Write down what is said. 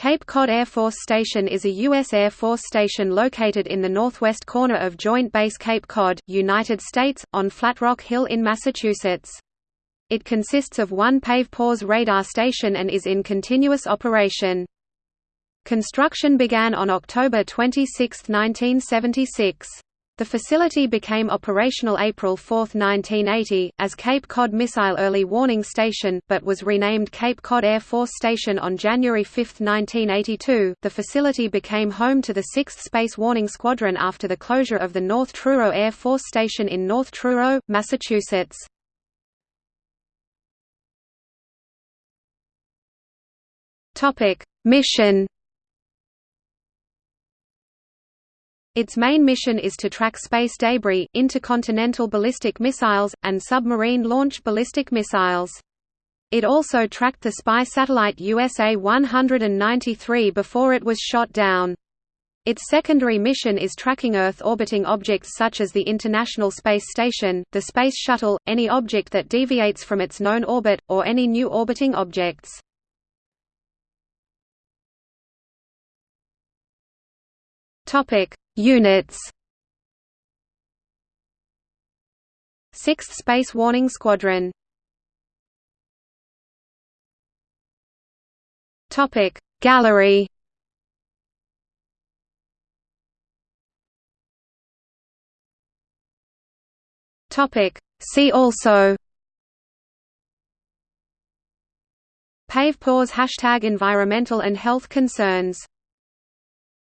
Cape Cod Air Force Station is a U.S. Air Force station located in the northwest corner of Joint Base Cape Cod, United States, on Flat Rock Hill in Massachusetts. It consists of one PAVE-PAWS radar station and is in continuous operation. Construction began on October 26, 1976. The facility became operational April 4, 1980, as Cape Cod Missile Early Warning Station, but was renamed Cape Cod Air Force Station on January 5, 1982. The facility became home to the 6th Space Warning Squadron after the closure of the North Truro Air Force Station in North Truro, Massachusetts. Topic: Mission Its main mission is to track space debris, intercontinental ballistic missiles, and submarine-launched ballistic missiles. It also tracked the spy satellite USA 193 before it was shot down. Its secondary mission is tracking Earth-orbiting objects such as the International Space Station, the Space Shuttle, any object that deviates from its known orbit, or any new orbiting objects. Topic: Units. 6th Space Warning Squadron. Topic. Gallery. Topic. See also. PAVE PAWS Hashtag environmental and health concerns